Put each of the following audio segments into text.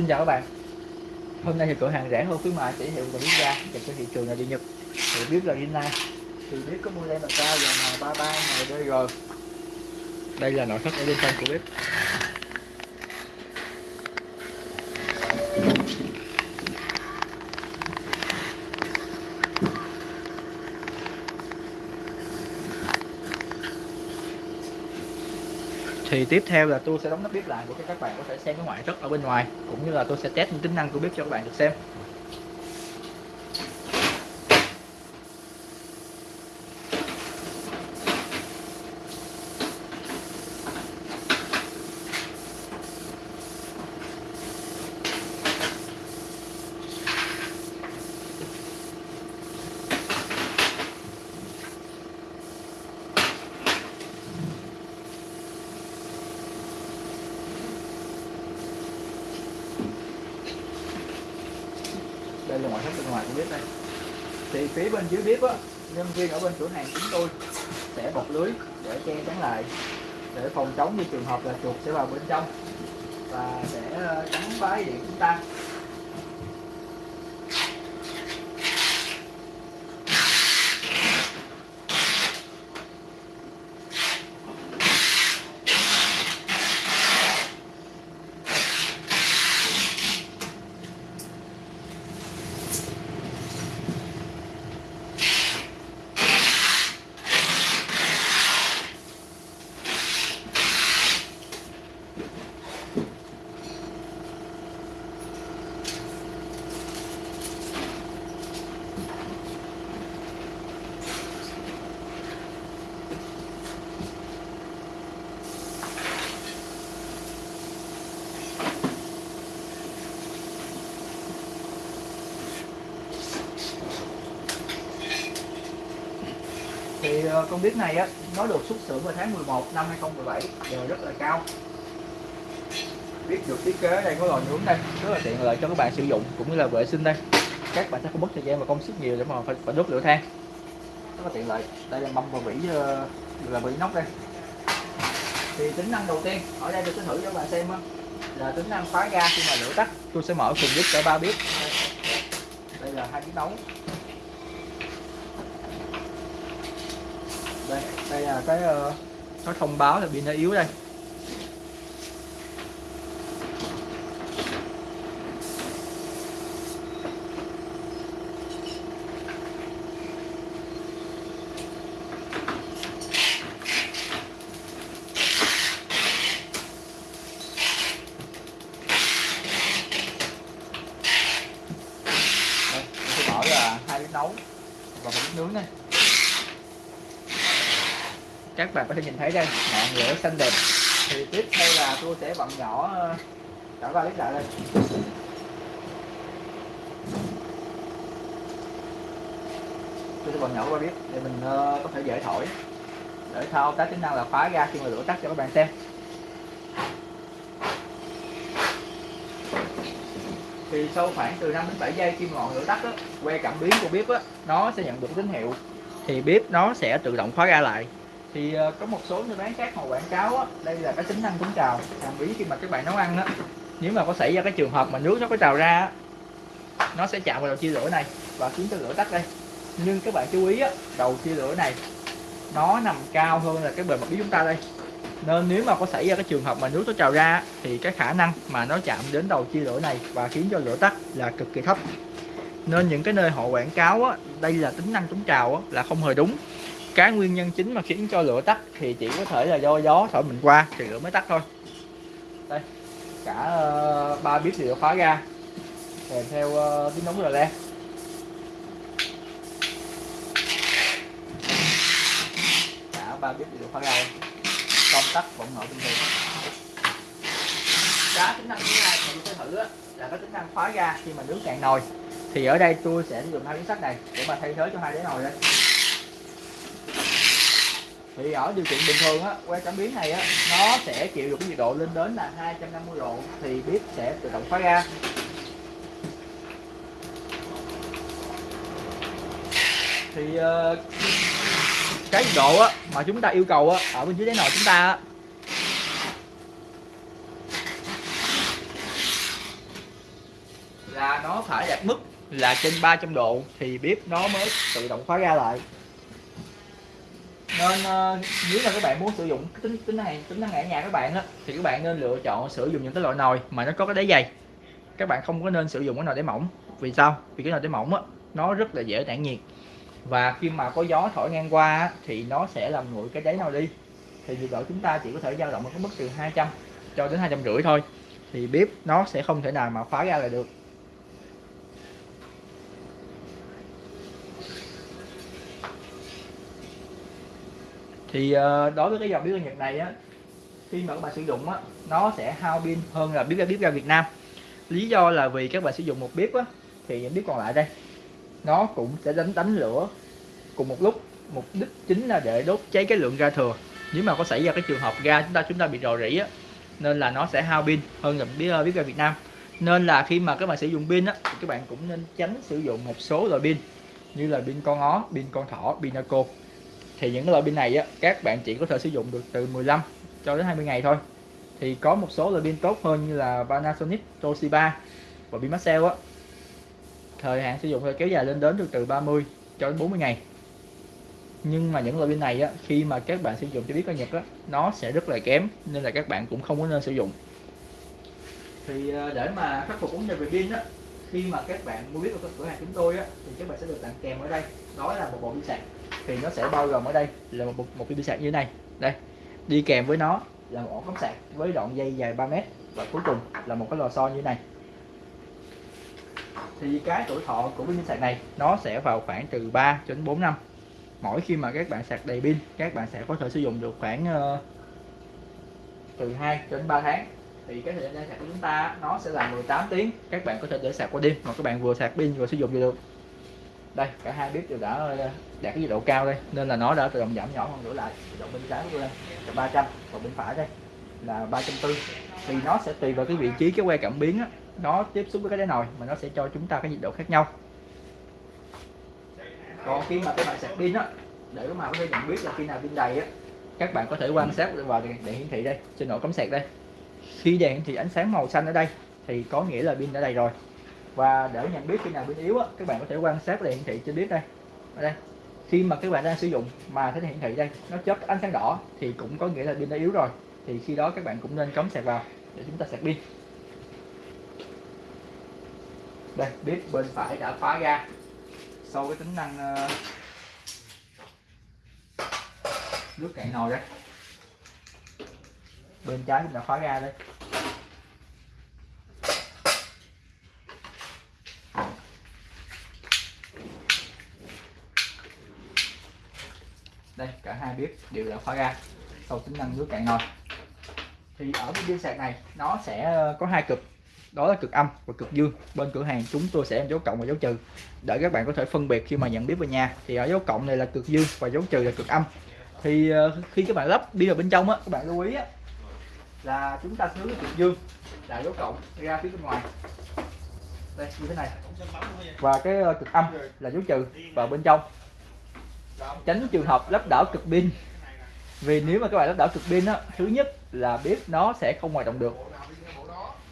Xin chào các bạn. Hôm nay thì cửa hàng rẻ hơn khuyến mại chỉ hiệu của Lý Gia dành cho thị trường là đi Nhật. Thì biết là Rinnai Thì biết có model là cao và M33 rồi Đây là nội thất ở bên trong của bếp. Thì tiếp theo là tôi sẽ đóng nắp bếp lại để cho các bạn có thể xem cái ngoại thất ở bên ngoài, cũng như là tôi sẽ test những tính năng của bếp cho các bạn được xem. Bếp này thì phía bên dưới bếp á nhân viên ở bên cửa hàng chúng tôi sẽ bọc lưới để che chắn lại để phòng chống như trường hợp là chuột sẽ vào bên trong và sẽ ờ, bái điện chúng ta. Ờ, con bếp này á nó được xuất xưởng vào tháng 11 năm 2017 giờ rất là cao. Bếp được thiết kế đây có lò nướng đây rất là tiện lợi cho các bạn sử dụng cũng như là vệ sinh đây. Các bạn sẽ không mất thời gian và công sức nhiều để mà phải, phải đốt lửa than. Rất là tiện lợi. Đây là mâm và vỉ ờ, là vỉ nóc đây. Thì tính năng đầu tiên ở đây tôi sẽ thử cho các bạn xem á, là tính năng khóa ga khi mà lửa tắt. Tôi sẽ mở cùng bếp cả ba bếp đây là hai cái nấu đây đây là cái uh, nó thông báo là pin nó yếu đây đây tôi hai bếp nấu và một bếp nướng này các bạn có thể nhìn thấy đây ngọn lửa xanh đẹp. Thì tiếp theo là tôi sẽ vặn nhỏ ờ, cả ba bếp lại đây. Tôi sẽ vặn nhỏ qua bếp để mình ờ, có thể dễ thổi. Để thao tác tính năng là khóa ga khi mà lửa tắt cho các bạn xem. Thì sau khoảng từ 5 đến 7 giây khi ngọn lửa tắt á, que cảm biến của bếp á, nó sẽ nhận được tín hiệu. Thì bếp nó sẽ tự động khóa ga lại thì ờ, có một số nơi bán khác họ quảng cáo á, đây là cái tính năng chống trào. Làm bí khi mà các bạn nấu ăn á nếu mà có xảy ra cái trường hợp mà nước nó có trào ra á, nó sẽ chạm vào đầu chia lửa này và khiến cho lửa tắt đây. Nhưng các bạn chú ý á, đầu chia lửa này nó nằm cao hơn là cái bề mặt bí chúng ta đây. Nên nếu mà có xảy ra cái trường hợp mà nước nó trào ra thì cái khả năng mà nó chạm đến đầu chia lửa này và khiến cho lửa tắt là cực kỳ thấp. Nên những cái nơi họ quảng cáo á, đây là tính năng chống trào á, là không hề đúng cái nguyên nhân chính mà khiến cho lửa tắt thì chỉ có thể là do gió thổi mình qua thì lửa mới tắt thôi. Đây cả uh, ba bếp đều khóa ra kèm theo ờ, uh, tiếng nóng rờ le. Cả ba bếp đều khóa ra công tắc vẫn mở bình thường. Cái tính năng thứ hai mà tôi sẽ thử là cái tính năng khóa ga khi mà nướng cạn nồi. Thì ở đây tôi sẽ sử dụng hai miếng sắt này để mà thay thế cho hai đáy nồi đây thì ở điều kiện bình thường á que cảm biến này á nó sẽ chịu được cái nhiệt độ lên đến là 250 độ thì bếp sẽ tự động khóa ra. Thì uh, cái nhiệt độ á mà chúng ta yêu cầu á ở bên dưới đáy nồi chúng ta á nó phải đạt mức là trên 300 độ thì bếp nó mới tự động khóa ra lại nên uh, nếu là các bạn muốn sử dụng tính tính năng tính năng ở nhà các bạn đó thì các bạn nên lựa chọn sử dụng những cái loại nồi mà nó có cái đáy dày. Các bạn không có nên sử dụng cái nồi đáy mỏng. Vì sao? Vì cái nồi đáy mỏng á nó rất là dễ tản nhiệt. Và khi mà có gió thổi ngang qua á, thì nó sẽ làm nguội cái đáy nồi đi. Thì nhiệt độ chúng ta chỉ có thể dao động ở cái mức từ 200 cho đến hai trăm rưỡi thôi. Thì bếp nó sẽ không thể nào mà khóa ra lại được. Thì uh, đối với cái dòng bếp ga Nhật này á khi mà các bạn sử dụng á nó sẽ hao pin hơn là bếp ga bếp ga Việt Nam. Lý do là vì các bạn sử dụng một bếp á thì những bếp còn lại đây nó cũng sẽ đánh đánh lửa cùng một lúc. Mục đích chính là để đốt cháy cái lượng ga thừa. Nếu mà có xảy ra cái trường hợp ga chúng ta chúng ta bị rò rỉ á nên là nó sẽ hao pin hơn là bếp, bếp ga Việt Nam. Nên là khi mà các bạn sử dụng pin á thì các bạn cũng nên tránh sử dụng một số loại pin như là pin con ó, pin con thỏ, pin naco thì những loại pin này á các bạn chỉ có thể sử dụng được từ 15 cho đến 20 ngày thôi. Thì có một số loại pin tốt hơn như là Panasonic, Toshiba và pin Maxell á. Thời hạn sử dụng sẽ kéo dài lên đến được từ 30 cho đến 40 ngày. Nhưng mà những loại pin này á khi mà các bạn sử dụng cho biết có nhật á nó sẽ rất là kém nên là các bạn cũng không có nên sử dụng. Thì ờ, để mà khắc phục vấn đề về pin á khi mà các bạn mua biết ở cửa hàng chúng tôi á thì các bạn sẽ được tặng kèm ở đây. Đó là một bộ pin sạc thì nó sẽ bao gồm ở đây là một một cái pin sạc như thế này. Đây đi kèm với nó là một ổ cắm sạc với đoạn dây dài 3 mét và cuối cùng là một cái lò xo như thế này. Thì cái tuổi thọ của pin sạc này nó sẽ vào khoảng từ 3 cho đến 4 năm. Mỗi khi mà các bạn sạc đầy pin các bạn sẽ có thể sử dụng được khoảng uh, từ 2 đến 3 tháng. Thì cái thời gian sạc của chúng ta nó sẽ là 18 tiếng. Các bạn có thể để sạc qua đêm mà các bạn vừa sạc pin vừa sử dụng được đây cả hai bếp đều đã ờ, đạt cái nhiệt độ cao đây nên là nó đã tự động giảm nhỏ hơn nữa lại. Nhiệt độ bên trái của tôi là 300 và bên phải đây là 340 thì nó sẽ tùy vào cái vị trí cái que cảm biến á, nó tiếp xúc với cái đáy nồi mà nó sẽ cho chúng ta cái nhiệt độ khác nhau. Còn khi mà các bạn sạc pin á để mà có thể nhận biết là khi nào pin đầy á các bạn có thể quan sát vào đèn, hiển thị đây. Trên nổ cắm sạc đây. Khi đèn thì ánh sáng màu xanh ở đây thì có nghĩa là pin đã đầy rồi và để nhận biết khi nào pin yếu á, các bạn có thể quan sát đèn hiển thị trên bếp đây. Ở đây. Khi mà các bạn đang sử dụng mà thấy hiển thị đây, nó chớp ánh sáng đỏ thì cũng có nghĩa là pin đã yếu rồi. Thì khi đó các bạn cũng nên cắm sạc vào để chúng ta sạc pin. Đây bếp bên phải đã khóa ra. Sau cái tính năng ờ, nước cạn nồi đấy bên trái cũng đã khóa ra đây. Đây, cả hai bếp đều đã khóa ra sau tính năng nước cạn nồi thì ở cái pin sạc này, nó sẽ ờ, có hai cực. Đó là cực âm và cực dương. Bên cửa hàng chúng tôi sẽ dấu cộng và dấu trừ. Để các bạn có thể phân biệt khi mà nhận biết về nhà, thì ở dấu cộng này là cực dương và dấu trừ là cực âm. Thì ờ, khi các bạn lắp đi vào bên trong á, các bạn lưu ý á, là chúng ta hướng cực dương, là dấu cộng ra phía bên ngoài. Đây, như thế này. Và cái ờ, cực âm là dấu trừ vào bên trong tránh trường hợp lắp đảo cực pin. Vì nếu mà các bạn lắp đảo cực pin á thứ nhất là bếp nó sẽ không hoạt động được.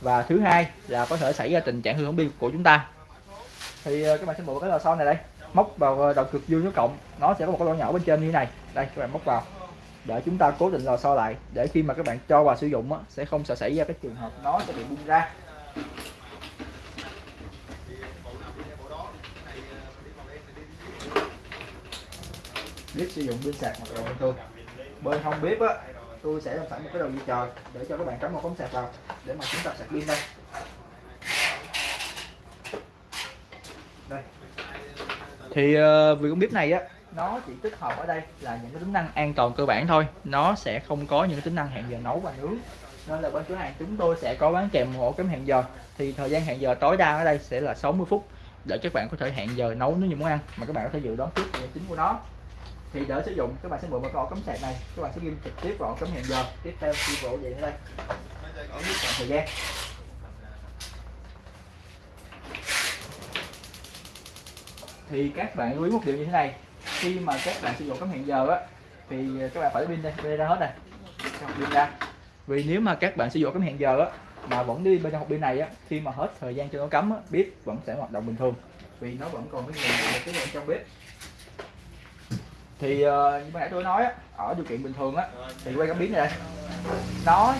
Và thứ hai là có thể xảy ra tình trạng hư hỏng pin của chúng ta. Thì ờ, các bạn sẽ mua cái lò xo này đây. Móc vào ờ, đầu cực dương số cộng. Nó sẽ có một cái lỗ nhỏ bên trên như thế này. Đây các bạn móc vào. Để chúng ta cố định lò xo lại. Để khi mà các bạn cho vào sử dụng á, sẽ không sợ xảy ra cái trường hợp nó sẽ bị bung ra. Biết sử dụng pin sạc hoặc là bình thường bên hông bếp á tôi sẽ làm sẵn một cái đầu dây trời để cho các bạn cắm một cống sạc vào để mà chúng ta sạc pin đây. Đây. Thì ờ, uh, vì con bếp này á nó chỉ tích hợp ở đây là những cái tính năng an toàn cơ bản thôi. Nó sẽ không có những cái tính năng hẹn giờ nấu và nướng. Nên là bên cửa hàng chúng tôi sẽ có bán kèm một ổ cắm hẹn giờ. Thì thời gian hẹn giờ tối đa ở đây sẽ là 60 phút để các bạn có thể hẹn giờ nấu nếu như món ăn. Mà các bạn có thể dự đoán trước về chính của nó thì để sử dụng. Các bạn sẽ mượn một cái ổ cắm sạc này. Các bạn sẽ ghim trực tiếp vào ổ cắm hẹn giờ. Tiếp theo khi bộ điện đây. Ở mức thời gian. Thì các bạn lưu ý một điều như thế này. Khi mà các bạn sử dụng cắm hẹn giờ á thì các bạn phải pin đây pin ra hết này pin ra. Vì nếu mà các bạn sử dụng cắm hẹn giờ á mà vẫn đi bên trong hộp pin này á khi mà hết thời gian cho nó cắm á, bếp vẫn sẽ hoạt động bình thường. Vì nó vẫn còn cái nguồn cái nguồn trong bếp thì uh, như nãy tôi nói á, ở điều kiện bình thường á thì quay cảm biến này đây. Nó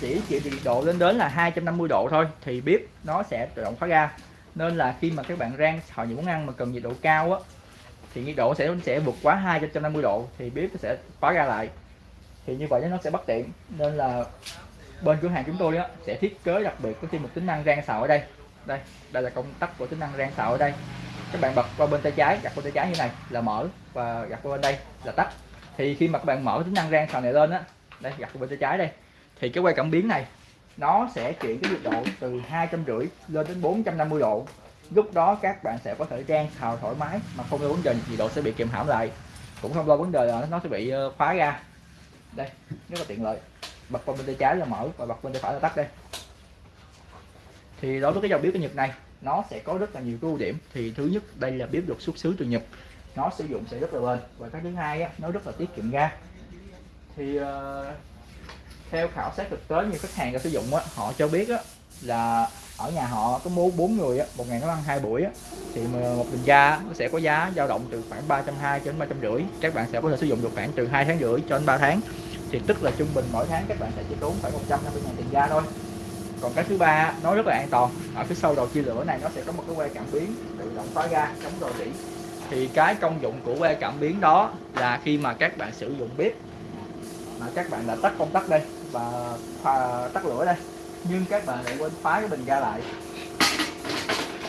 chỉ chịu nhiệt độ lên đến là 250 độ thôi thì bếp nó sẽ tự động khóa ga nên là khi mà các bạn rang họ những món ăn mà cần nhiệt độ cao á thì nhiệt độ sẽ sẽ vượt quá 250 độ thì bếp sẽ khóa ga lại. Thì như vậy nó sẽ bất tiện. Nên là bên cửa hàng chúng tôi á, sẽ thiết kế đặc biệt có thêm một tính năng rang xào ở đây. Đây đây là công tắc của tính năng rang xào ở đây các bạn bật qua bên tay trái gạt qua tay trái như này, là mở, và gạt qua bên đây là tắt. Thì khi mà các bạn mở tính năng rang sào này lên á, đây gạt qua bên tay trái đây, thì cái quay cảm biến này, nó sẽ chuyển cái nhiệt độ từ hai trăm rưỡi lên đến 450 độ. Lúc đó các bạn sẽ có thể rang xào thoải mái mà không lo vấn đề, nhiệt độ sẽ bị kiềm hãm lại. Cũng không lo vấn đề là nó sẽ bị ờ, khóa ra. Đây, rất là tiện lợi. Bật qua bên tay trái là mở, và bật bên tay phải là tắt đây. Thì đối với cái dòng bếp cái Nhật này nó sẽ có rất là nhiều ưu điểm. Thì thứ nhất đây là bếp được xuất xứ từ Nhật. Nó sử dụng sẽ rất là bền. Và cái thứ hai á, nó rất là tiết kiệm ga. Thì uh, theo khảo sát thực tế như khách hàng đã sử dụng á, họ cho biết á, là ở nhà họ có mua bốn người á, một ngày nó ăn hai buổi á, thì một bình ga nó sẽ có giá dao động từ khoảng 320 đến 350 các bạn sẽ có thể sử dụng được khoảng từ hai tháng rưỡi cho đến 3 tháng. Thì tức là trung bình mỗi tháng các bạn sẽ chỉ tốn khoảng 150 ngàn tiền ga thôi còn cái thứ ba nó rất là an toàn. Ở phía sau đầu chia lửa này nó sẽ có một cái que cảm biến tự động khóa ga chống rò rỉ. Thì cái công dụng của que cảm biến đó là khi mà các bạn sử dụng bếp mà các bạn đã tắt công tắc đây và tắt lửa đây nhưng các bạn lại quên khóa cái bình ga lại.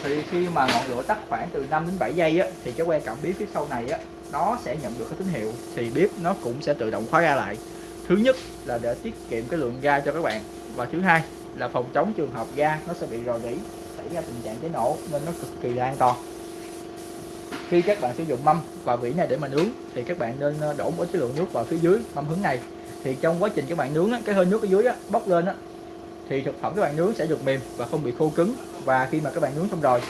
Thì khi mà ngọn lửa tắt khoảng từ 5 đến 7 giây á, thì cái que cảm biến phía sau này á, nó sẽ nhận được cái tín hiệu thì bếp nó cũng sẽ tự động khóa ga lại. Thứ nhất là để tiết kiệm cái lượng ga cho các bạn. Và thứ hai là phòng chống trường hợp ga nó sẽ bị rò rỉ, xảy ra tình trạng cháy nổ nên nó cực kỳ là an toàn. Khi các bạn sử dụng mâm và vỉ này để mà nướng thì các bạn nên ờ, đổ một cái lượng nước vào phía dưới mâm hướng này. Thì trong quá trình các bạn nướng cái hơi nước ở dưới bốc lên thì thực phẩm các bạn nướng sẽ được mềm và không bị khô cứng. Và khi mà các bạn nướng xong rồi,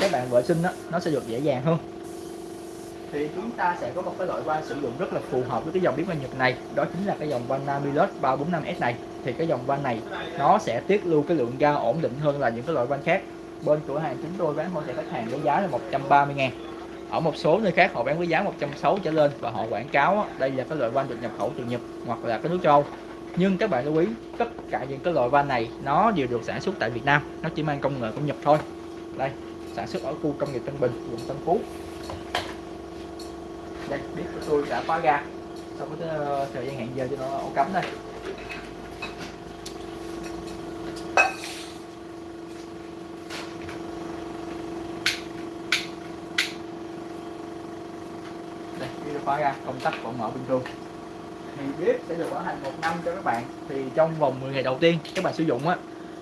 các bạn vệ sinh nó sẽ được dễ dàng hơn. Thì chúng ta sẽ có một cái loại van sử dụng rất là phù hợp với cái dòng bếp ga Nhật này, đó chính là cái dòng van Namilus 345S này thì cái dòng van này nó sẽ tiết lưu cái lượng ga ổn định hơn là những cái loại van khác. Bên cửa hàng chúng tôi bán hỗ trợ khách hàng với giá là 130 ngàn. Ở một số nơi khác họ bán với giá 160 trở lên và họ quảng cáo đây là cái loại van được nhập khẩu từ Nhật hoặc là cái nước châu. Nhưng các bạn lưu ý, tất cả những cái loại van này nó đều được sản xuất tại Việt Nam, nó chỉ mang công nghệ của Nhật thôi. Đây, sản xuất ở khu công nghiệp Tân Bình, quận Tân Phú. Đây, biết của tôi đã khóa ga. Sau cái ờ, thời gian hẹn giờ cho nó ổ cắm đây đây biết khóa ga công tắc vẫn mở bình thường. Thì bếp sẽ được bảo hành một năm cho các bạn. Thì trong vòng 10 ngày đầu tiên các bạn sử dụng á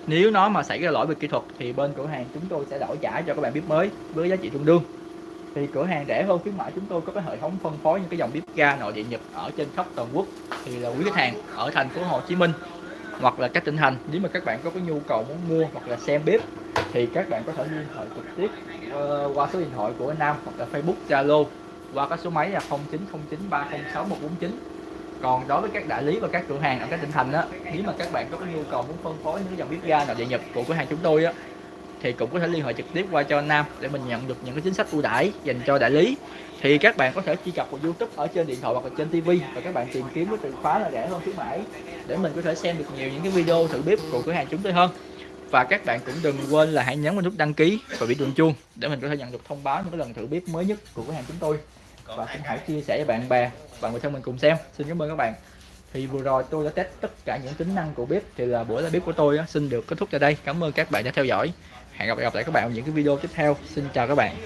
nếu nó mà xảy ra lỗi về kỹ thuật thì bên cửa hàng chúng tôi sẽ đổi trả cho các bạn bếp mới với giá trị tương đương. Thì cửa hàng rẻ hơn khuyến mãi chúng tôi có cái hệ thống phân phối những cái dòng bếp ga nội địa Nhật ở trên khắp toàn quốc. Thì là quý khách hàng ở thành phố Hồ Chí Minh hoặc là các tỉnh thành nếu mà các bạn có cái nhu cầu muốn mua hoặc là xem bếp thì các bạn có thể liên hệ trực tiếp uh, qua số điện thoại của anh Nam hoặc là Facebook Zalo qua các số máy là 0909306149 còn đối với các đại lý và các cửa hàng ở các tỉnh thành á, nếu mà các bạn có cái nhu cầu muốn phân phối những dòng bếp ga nào địa nhập của cửa hàng chúng tôi á, thì cũng có thể liên hệ trực tiếp qua cho anh Nam để mình nhận được những cái chính sách ưu đãi dành cho đại lý. Thì các bạn có thể truy cập vào YouTube ở trên điện thoại hoặc là trên TV và các bạn tìm kiếm cái từ khóa là rẻ hơn khuyến mãi để mình có thể xem được nhiều những cái video thử bếp của cửa hàng chúng tôi hơn. Và các bạn cũng đừng quên là hãy nhấn vào nút đăng ký và bị đường chuông để mình có thể nhận được thông báo những cái lần thử bếp mới nhất của cửa hàng chúng tôi và cũng hãy chia sẻ với bạn bè và người thân mình cùng xem. Xin cảm ơn các bạn. Thì vừa rồi tôi đã test tất cả những tính năng của bếp thì là buổi live bếp của tôi xin được kết thúc tại đây. Cảm ơn các bạn đã theo dõi. Hẹn gặp lại các bạn ở những cái video tiếp theo. Xin chào các bạn